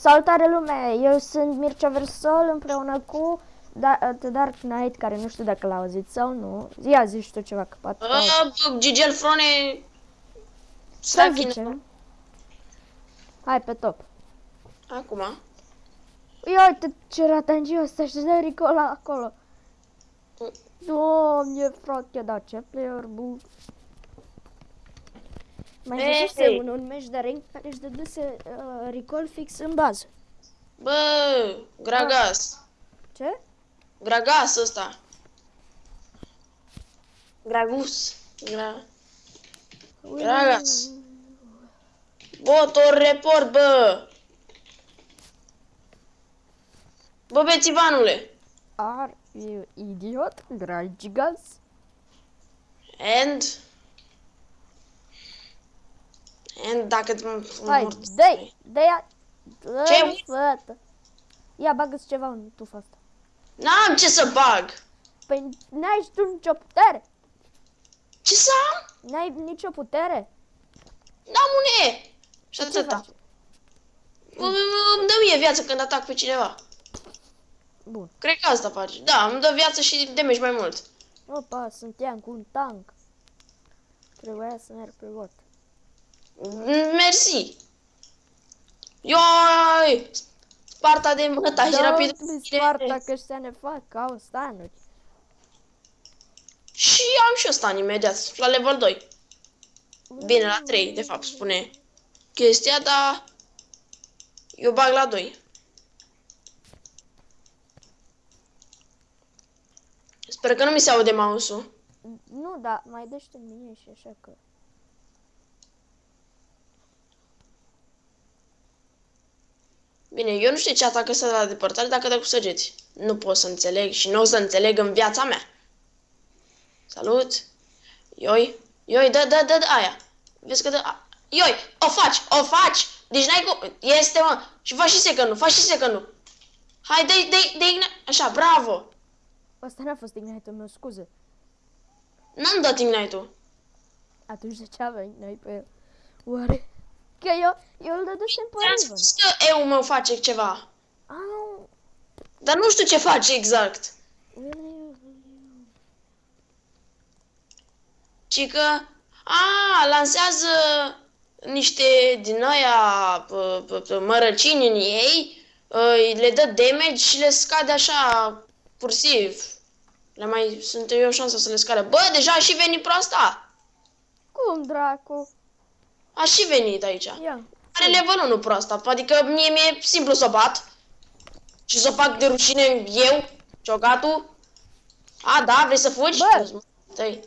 Salutare lume, eu sunt Mircea Versol împreună cu da The Dark Knight, care nu știu dacă l-a auzit sau nu. Ia zici tu ceva, că poate... Uh, Gigel Frone... Să Sachin... zicem. Hai pe top. Acum. Ia uite ce ratangiu ăsta și de Ricola acolo. Doamne, frate, da, ce player bun. Mai Ei, văzuse ei. un, un meci de ring care își dăduse uh, recall fix în bază. Bă, Gragas. Ce? Gragas ăsta. Gragus. Gra... Gragas. Botor report, bă. Bă, bețivanule. Are you idiot? Gragigas? And... And dacă... Hai, dă-i, dă-i, Ce? dă-i, fătă. Ia, bagă-ți ceva în tufa asta. N-am ce să bag. Păi n-ai și tu nicio putere. Ce să am? N-ai nicio putere. N-am un E. Și Ce atâta. faci? Bă, Îmi dă mie viață când atac pe cineva. Bun. Cred că asta face. Da, îmi dă viață și damage mai mult. Opa, sunt cu un tank. Trebuia să merg pe bot. Mm, Mersi. Ioi! Sparta de mătaj rapid. Dă-mi Sparta că ăștia ne fac, au stanuri. Și am și eu stan imediat, la level 2. Bine, la 3, de fapt, spune chestia, dar eu bag la 2. Sper că nu mi se aude mouse-ul. Nu, da, mai dă-și mine și așa că... Bine, eu nu știu ce atacă să la depărtare dacă dă cu săgeți. Nu pot să înțeleg și nu o să înțeleg în viața mea. Salut! Ioi! Ioi, dă, dă, dă, dă aia! Vezi că dă... A... Ioi! O faci! O faci! Deci n-ai cum... Este, mă! Și faci și secundul, faci și secundul! Hai, dă-i, dă-i, dă-i... Așa, bravo! Asta n-a fost ignite-ul meu, scuze. N-am dat ignite-ul. Atunci de ce aveai noi pe el? Oare? Că eu, eu îl dădusem pe Ți-am Riven. spus că eu meu face ceva. Au, Dar nu știu ce face exact. Ci că, a, lansează niște din aia p- p- p- mărăcini în ei, îi le dă damage și le scade așa cursiv. Le mai sunt eu șansa să le scade. Bă, deja a și venit proasta. cum dracu? A și venit aici. Ia. Are level 1 proasta, adică mie mi-e simplu să o bat. Și să o fac de rușine eu, ciocatul. A, da, vrei să fugi? Bă! Stai.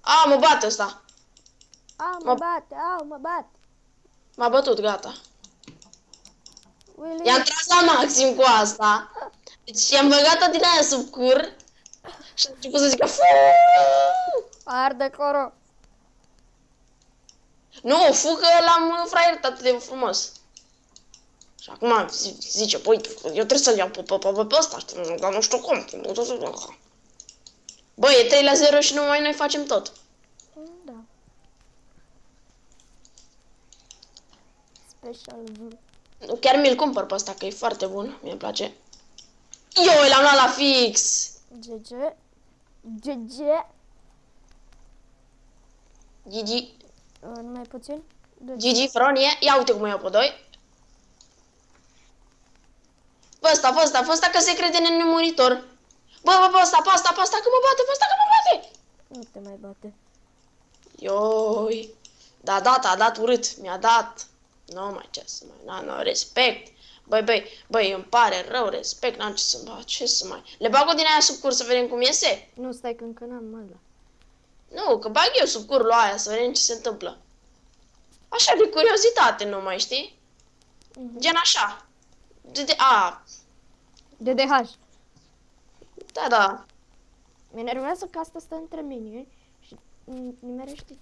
A, mă bate ăsta. Au, mă Mă- bate, au, mă bate. M-a bătut, gata. Willy. I-am tras la maxim cu asta. Deci i-am băgat-o din aia sub cur. Și a început să zică "Fuuu!" Arde coro. Nu, fu că l-am fraierat atât de frumos. Și acum zi- zice, păi, eu trebuie să-l iau pe, pe, pe, pe ăsta, știi, dar nu știu cum. Bă, e 3 la 0 și numai noi facem tot. Da. Special V. Chiar mi-l cumpăr pe ăsta, că e foarte bun, mi-e place. Eu l-am luat la fix! GG. GG. Gigi, Uh, numai puțin. Deci, Gigi, Fronie, ia uite cum o iau pe doi. Pe ăsta, pe ăsta, pe ăsta că se crede nemuritor. Bă, bă, pe ăsta, pe ăsta, pe ăsta, că mă bate, pe ăsta, că mă bate! nu te mai bate. Ioi, da, dat, a dat urât, mi-a dat. Nu mai ce să mai, na, nu, respect. Băi, băi, băi, îmi pare rău, respect, n-am ce să bag, ce să mai... Le bag o din aia sub cur să vedem cum iese? Nu, stai că încă n-am ăla. Nu, că bag eu sub curul aia să vedem ce se întâmplă. Așa de curiozitate numai, știi? Mhm. Gen așa. De, de, a, DDH. da, da. Mi enervează că asta stă între minioni și mm, nimerește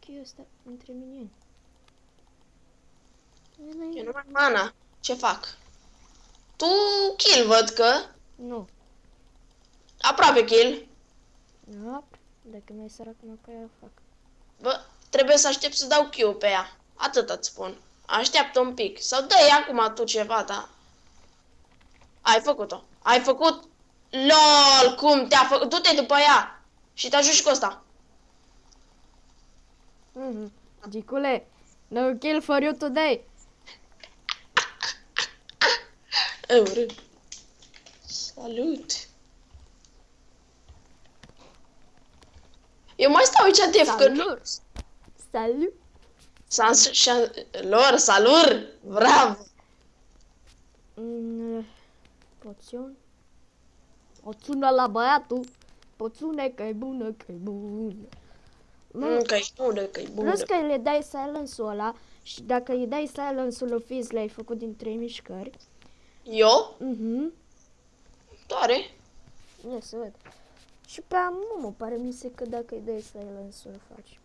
cheiul ăsta între minioni. Eu nu mai am mana. Ce fac? Tu kill, văd că. Nu. Aproape kill. Nu. Dacă mai sărac mă că eu fac. Bă, trebuie să aștept să dau Q pe ea. Atât îți spun. Așteaptă un pic. Sau dă-i acum tu ceva, da. Ai făcut-o. Ai făcut... LOL, cum te-a făcut? Du-te după ea. Și te ajut și cu ăsta. Mhm. Gicule, no kill for you today. Eure. Salut. Eu mai stau aici de Salut. Salut. Sans șan... Lor, salut! Bravo! Mm, poțiuni. Poțiunea la băiatul. Poțiune că e bună, că e bună. Mm, că e bună, că e bună. Plus că le dai silence-ul ăla și dacă îi dai silence-ul lui Fizz, l-ai făcut din trei mișcări. Eu? Mhm. Doare. Ia să văd. Și pe Amumu pare mi se că dacă îi dai silence-ul îl faci.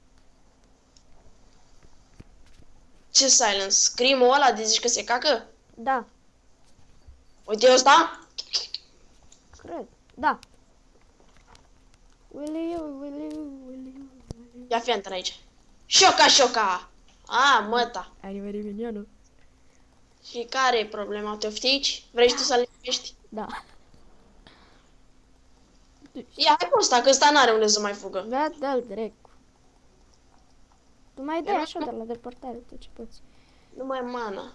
Ce silence? Scream-ul ăla de zici că se cacă? Da, Uite ăsta? cred. Da. Willy you, Willy you, Willy you, Willy you. Ia fi antena aici. Șoca, șoca! A, măta. Anime minionul. Și care e problema? Te oftici? Vrei și tu să lipești? Da. Ia, hai pe ăsta, că ăsta n-are unde să mai fugă. Da, dă-l direct. Tu mai dai Era- așa de la depărtare tot ce poți. Nu mai am mana.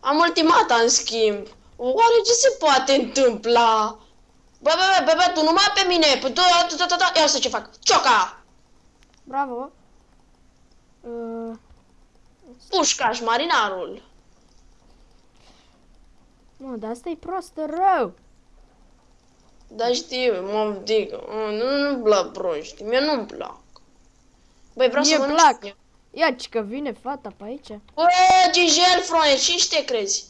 Am ultimata, în schimb. Oare ce se poate întâmpla? Bă, bă, bă, bă, bă, tu numai pe mine. Păi tu, tu, tu, tu, tu. Ia să ce fac. Cioca! Bravo. Uh, Pușcaș, marinarul. mă, dar asta e prost rău. Da știu, mă dică. Nu, nu-mi plac proști. Mie nu-mi plac. Băi, vreau Mie să mănânc plac. și eu. Ia ce că vine fata pe aici. Bă, Gigel, frone, și te crezi?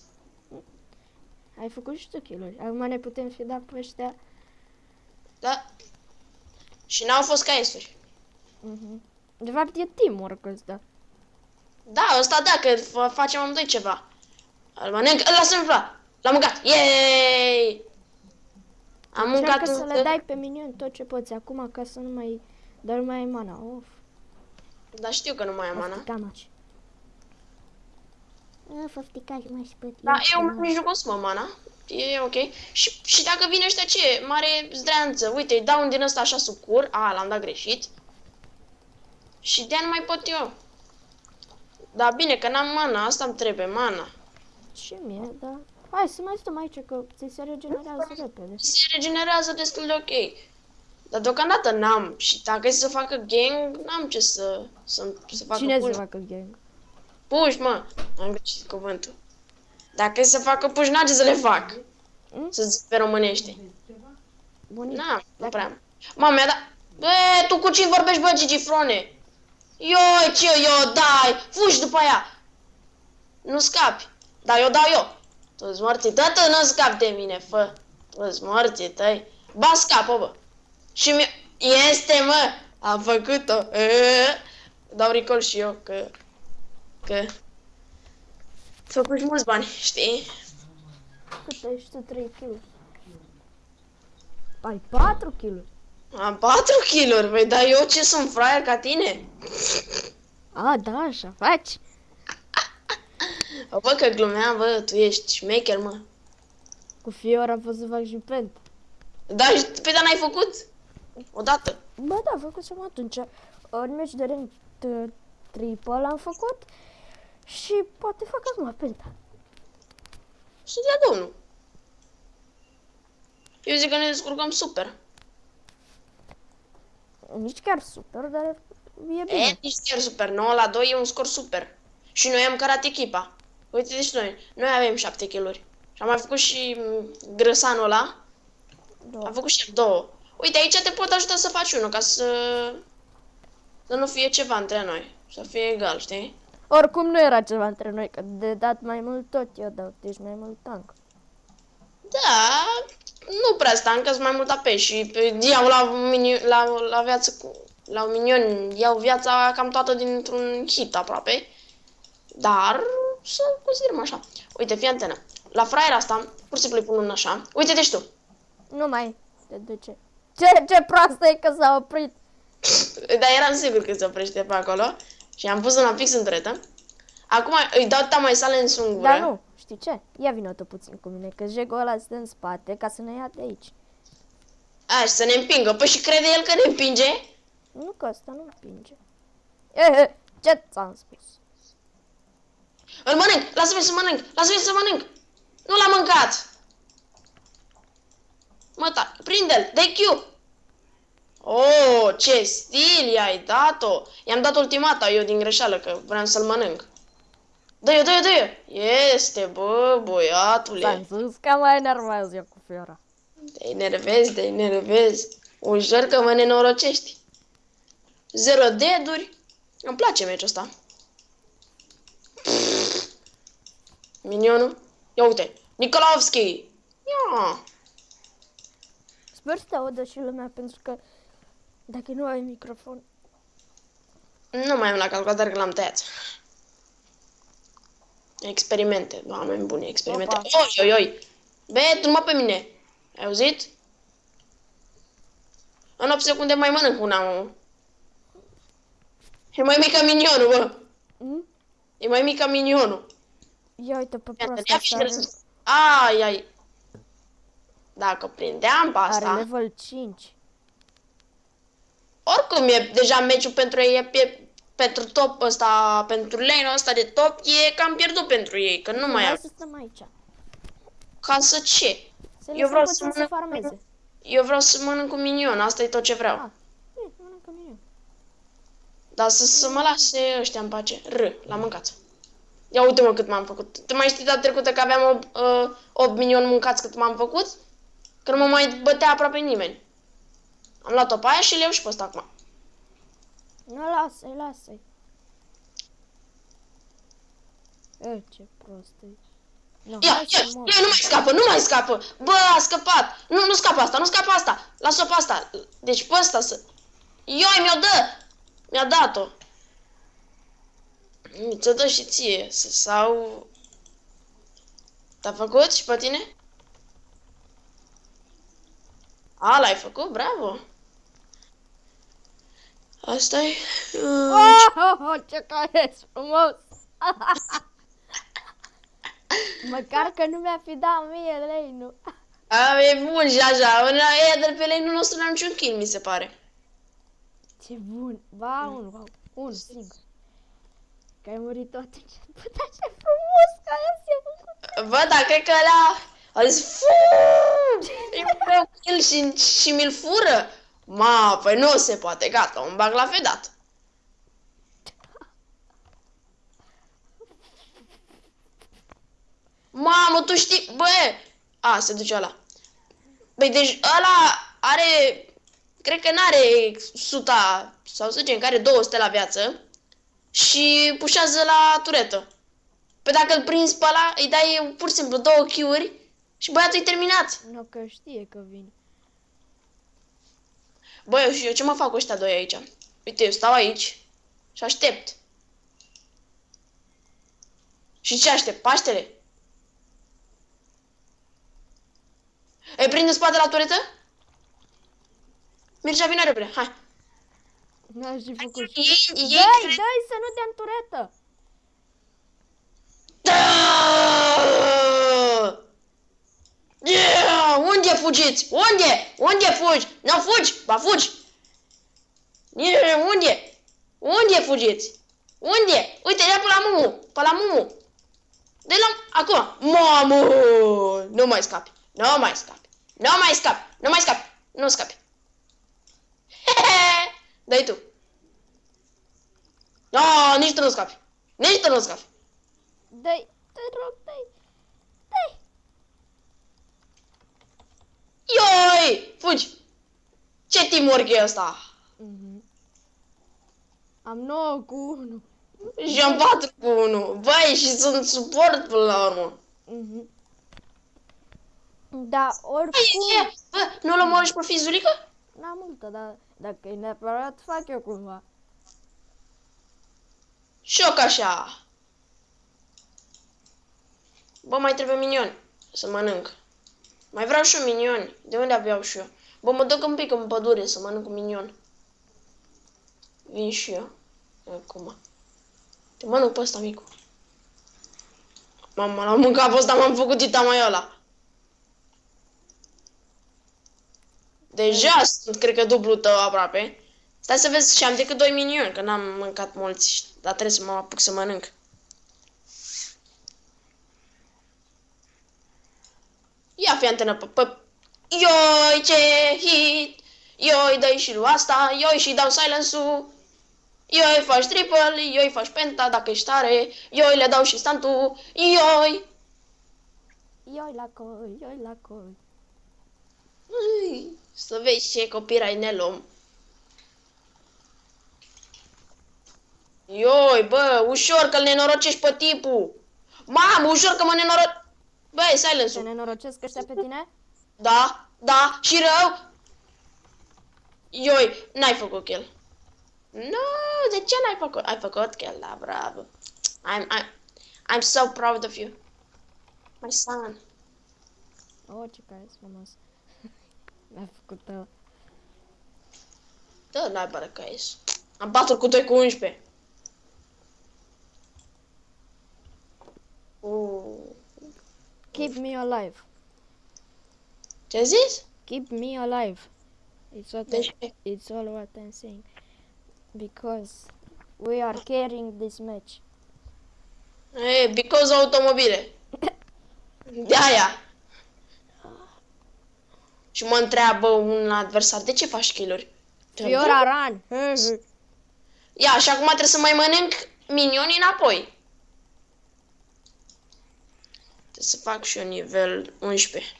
Ai făcut și tu kill Acum ne putem fi dat pe ăștia. Da? Și n-au fost caesuri. Mhm. De fapt e teamwork ăsta. Da, ăsta da, că f- facem amândoi ceva. Îl mănânc, îl lasă în plat. L-am mâncat. Yay! Am mâncat Încearcă să un... le dai pe minion tot ce poți acum ca să nu mai... Dar nu mai ai mana. Of. Dar știu că nu mai am mana. Făfticamaci. Făfticaș mai spăt. Da, eu nici nu consumă mana. E ok. Și, și dacă vine ăștia ce? Mare zdreanță. Uite, îi dau un din ăsta așa sucur. A, l-am dat greșit. Și de nu mai pot eu. Da, bine, că n-am mana. Asta îmi trebuie, mana. Și mie, da. Hai să mai stăm aici că ți se regenerează repede. Se regenerează destul de ok. Dar deocamdată n-am. Și dacă e să facă gang, n-am ce să, să, să facă Cine push. să facă gang? Puși, mă. Am greșit cuvântul. Dacă e să facă puși, n-am ce să le fac. Mm? Să zic pe românește. Bunic. N-am, nu prea am. Mama mea, da... Bă, tu cu cine vorbești, bă, Gigi Frone? Eu, ce eu, dai, fugi după ea. Nu scapi. Dar eu dau eu. Tu-ți morții, tată, nu scapi de mine, fă. Tu-ți morții tăi. Ba, scapă, bă. Și mi Este, mă. Am făcut-o. E, Dau recall și eu, că... Că... Făcut mulți bani, știi? Cât ai și tu 3 kg? Ai 4 kg? Am 4 kg băi, dar eu ce sunt fraier ca tine? A, da, așa faci. Bă, că glumeam, bă, tu ești șmecher, mă. Cu Fiora pot să fac și pent. Da, și pe dar n-ai făcut? Odată. Bă, da, făcusem atunci. În meci de rând uh, triple am făcut și poate fac acum penta. Să dea domnul. Eu zic că ne descurcăm super. Nici chiar super, dar e E, bine. nici chiar super. 9 la 2 e un scor super. Și noi am cărat echipa. Uite, deci noi. Noi avem 7 kg Și am mai făcut și m, grăsanul ăla. Da. Am făcut și două. Uite, aici te pot ajuta să faci unul, ca să... Să nu fie ceva între noi. Să fie egal, știi? Oricum nu era ceva între noi, că de dat mai mult tot eu dau, deci mai mult tank. Da, nu prea stancă, sunt mai mult AP și pe- iau la, mini, la, la viață cu, la un minion, iau viața cam toată dintr-un hit aproape. Dar să considerăm așa. Uite, fii antenă. La fraier asta, pur și simplu îi pun un așa. Uite, deci tu. Nu mai te duce. Ce, ce proastă e că s-a oprit. Dar eram sigur că se oprește pe acolo. Și am pus una fix în dretă. Acum îi dau tama silence în gură. Dar nu, știi ce? Ia vină tu puțin cu mine, că jegul ăla stă în spate ca să ne ia de aici. A, și să ne împingă. Păi și crede el că ne împinge? Nu că ăsta nu împinge. Eh, ce ți-am spus? Îl mănânc! Lasă-mi să mănânc! Lasă-mi să mănânc! Nu l-am mâncat! Mă, ta, prinde-l! Dă-i Q! Oh, ce stil i-ai dat-o! I-am dat ultimata eu din greșeală, că vreau să-l mănânc. Dă-i-o, dă-i-o, dă-i-o! Este, bă, băiatule! Ți-am spus că mă enervez eu cu Fiora. Te enervezi, te enervezi. Ușor că mă nenorocești. Zero deduri. Îmi place meciul ăsta. Minionul. Ia uite. Nikolaevski. Ia. Sper să te audă și lumea, pentru că dacă nu ai microfon... Nu mai am la calculator că l-am tăiat. Experimente. Oameni buni, experimente. Opa. Oi, oi, oi. Be, tu mă pe mine. Ai auzit? În 8 secunde mai mănânc una, mă. E mai mic ca minionul, bă. Mm? E mai mic ca minionul. Ia uite pe Iată, proastă ia și asta. Are, răspuns. Ai, ai. Dacă prindeam pe are asta, level 5. oricum e deja meciul pentru ei, e pe, pentru top ăsta, pentru lane ăsta de top, e cam pierdut pentru ei, că nu mai Hai am. să stăm aici. Ca să ce? Să Eu lăsăm vreau să puțin să mănânc- farmeze. Eu vreau să mănânc cu minion, asta e tot ce vreau. Ah, e, mănâncă mine. Dar să, să mă lase ăștia în pace. R, l-am mâncat. Ia uite-mă cât m-am făcut. Tu mai știi data trecută că aveam 8, uh, 8 minioni mâncați cât m-am făcut? Că nu mă mai bătea aproape nimeni. Am luat-o pe aia și le iau și pe ăsta acum. Nu, lasă-i, lasă-i. E, ce prost e. No, Ia, hai ia, să mor. ia, nu mai scapă, nu mai scapă. Bă, a scăpat. Nu, nu scapă asta, nu scapă asta. Lasă-o pe asta. Deci pe asta să... Ioi, mi-o dă. Mi-a dat-o. Mi ți-o dă și ție. să- Sau... T-a făcut și pe tine? A, l-ai făcut? Bravo. asta e... Uh, Oh, oh, oh, ce care frumos! Măcar că nu mi-a fi dat mie lei, nu? a, e bun și așa. E de pe lane nostru n-am niciun kill, mi se pare. Ce bun! Ba, unul, ba, unul singur. Că ai murit tot atunci. Bă, dar ce frumos că aia s-a făcut! Bă, dar cred că ăla a zis Fuuu! E un meu kill și, și mi-l fură. Ma, păi nu se poate, gata, un bag la fedat. Mamă, tu știi, bă, a, se duce ăla. Băi, deci ăla are, cred că n-are 100, sau să zicem că are 200 la viață și pușează la turetă. Păi dacă îl prinzi pe ăla, îi dai pur și simplu două kill și băiatul e terminat. Nu, că știe că vin. Băi, eu și eu ce mă fac cu ăștia doi aici? Uite, eu stau aici și aștept. Și ce aștept? Paștele? Îi prinde spate la turetă? Mircea, vină repede, hai. N-aș fi făcut. Ei, ei, Dai, dai să nu dea în turetă! Da! Yeah! Unde fugiți? Unde? Unde fugi? Nu fugi? Ba fugi! Yeah, unde? Unde fugiți? Unde? Uite, ia pe la Mumu! Pe la Mumu! de la... Acum! Mamă! Nu mai scapi! Nu mai scapi! Nu mai scapi! Nu mai scapi! Nu scapi! Dai tu! No, nici tu nu scapi! Nici tu nu scapi! Dai, te rog, dai! Dai! Ioi! Fugi! Ce teamwork e ăsta? Mhm. Am 9 cu 1. Și am 4 cu 1. Băi, și sunt suport până la urmă. Mhm. Da, Băi, oricum... ce? Bă, nu-l omori și pe fizulică? N-am multă, dar dacă e neapărat, fac eu cumva. Șoc așa. Bă, mai trebuie minioni să mănânc. Mai vreau și eu minioni. De unde aveau și eu? Bă, mă duc un pic în pădure să mănânc un minion. Vin și eu. Acum. Te mănânc pe ăsta, micu. Mamă, l-am mâncat pe ăsta, m-am făcut dita mai ăla. Deja sunt, cred că, dublu tău aproape. Stai să vezi și am decât 2 minioni, că n-am mâncat mulți, dar trebuie să mă apuc să mănânc. Ia fi antenă pe, pe... Ioi, ce hit! Ioi, dai și lui asta, ioi și dau silence-ul. Ioi, faci triple, ioi, faci penta dacă ești tare, ioi, le dau și stantul, ioi! Ioi la coi, ioi la coi. Ui, Să vezi ce copyright ne luăm. Ioi, bă, ușor că-l nenorocești pe tipul. Mamă, ușor că mă nenoroc... Bă, e Se silence nenorocesc ăștia pe tine? Da, da, și rău. Ioi, n-ai făcut kill. Nu, de ce n-ai făcut? Ai făcut kill, da, bravo. I'm, I'm, I'm so proud of you. My son. Oh, ce care frumos. Mi-a făcut uh, Da, n-ai bără că ești. Am 4 cu 2 cu 11. Uh. Keep me alive. Ce zis? Keep me alive. It's what Deci, I, it's all what I'm saying. Because we are carrying this match. e, because automobile. De aia. Și mă întreabă un adversar, de ce faci kill-uri? Fiora run! Ia, și acum trebuie să mai mănânc minionii înapoi. Trebuie să fac și eu nivel 11.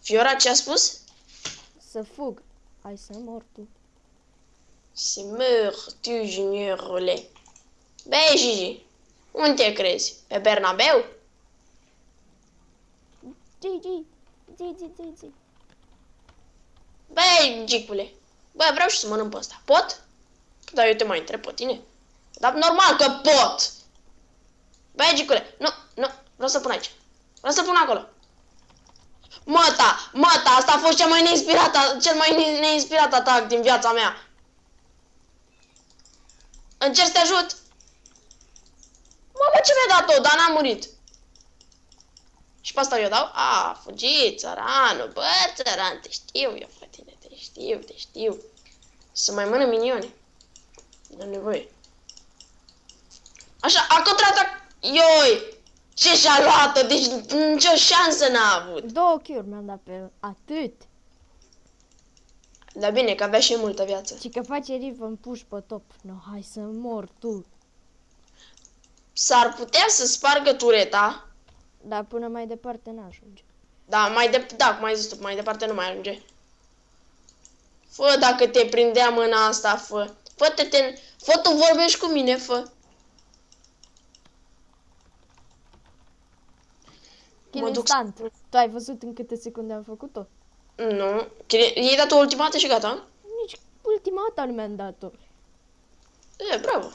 Fiora ce a spus? Să fug. Hai să mor tu. Se meurs tu, juniorule. Băi, Gigi, unde te crezi? Pe Bernabeu? GG! GG, GG. Băi, Gicule, bă, vreau și să mănânc pe ăsta. Pot? Dar eu te mai întreb pe tine. Dar normal că pot! Băi, Gicule, nu, nu, vreau să pun aici. Vreau să pun acolo. Măta, măta, asta a fost cel mai neinspirat, cel mai ne- neinspirat atac din viața mea. Încerc să te ajut. Mamă, ce mi-a dat-o, dar n-am murit. Și pe asta eu dau? A, a fugit, țăranul, bă, țăran, te știu eu, pe tine, te știu, te știu. Să mai mănânc minione. Nu am nevoie. Așa, a contraatac, ioi! Ce și-a luat-o, deci nicio șansă n-a avut. Două kill mi-am dat pe atât. Dar bine, că avea și multă viață. Și că face riv în push pe top. No, hai să mor tu. S-ar putea să spargă tureta, Dar până mai departe n-ajunge. dar mai de, da, cum ai zis tu, mai departe nu mai ajunge. Fă, dacă te prindea mâna asta, fă. Fă, te, te, fă, tu vorbești cu mine, fă. Kill Mă duc instant. Tu ai văzut în câte secunde am făcut-o? Nu. Chine- I-ai dat o ultimată și gata? Nici ultimata nu mi-am dat-o. E, bravo.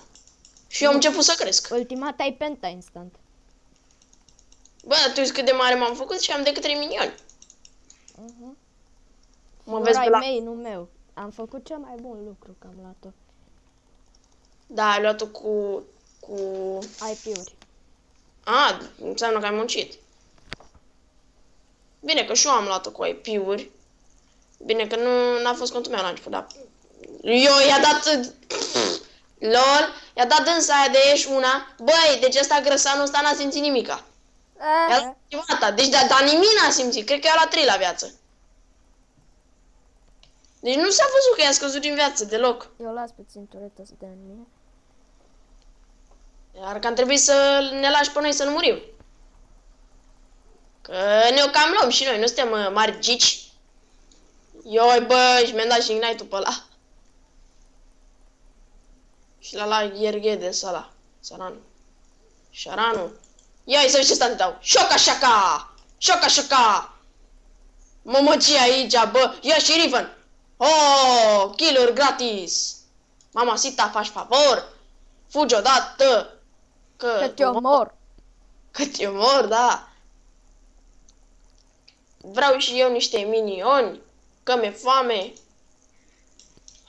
Și eu am început să cresc. Ultimata e penta instant. Bă, tu știi cât de mare m-am făcut și am decât 3 milioni. Uh-huh. Mă vezi pe ai la... mei, nu meu. Am făcut cel mai bun lucru că am luat-o. Da, ai luat-o cu... cu... IP-uri. A, înseamnă că ai muncit. Bine că și eu am luat-o cu IP-uri. Bine că nu n-a fost contul meu la început, dar... Eu i-a dat... LOL, i-a dat dânsa aia de ești una. Băi, deci ăsta grăsanul ăsta n-a simțit nimica. I-a dat ultimata. Deci, dar da, nimic n-a simțit. Cred că era la 3 la viață. Deci nu s-a văzut că i-a scăzut din viață deloc. Eu las pe ținturetă să dea în mine. Iar că am trebuit să ne lași pe noi să nu murim. Că ne-o cam luăm și noi, nu suntem uh, mari gici. Ioi, bă, și mi-am dat și ignite-ul pe ăla. Și la la ierghede sala. Saran. Șaranu. Ia să vezi ce state dau. Șoca șaca! Șoca șaca! Mămăcie aici, bă! Ia și Riven! Oh, kill gratis! Mama Sita, faci favor! Fugi odată! Că, Că te omor. Că te omor, da! Vreau și eu niște minioni, că mi-e foame.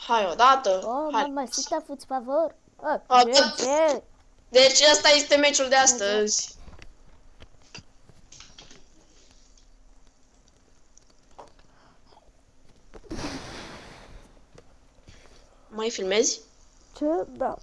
Hai odată! Oh, hai. mamă, si te-a făcut favor. Oh, Ah, ce, ce? Deci ăsta este meciul de astăzi. Mai filmezi? Ce? Da.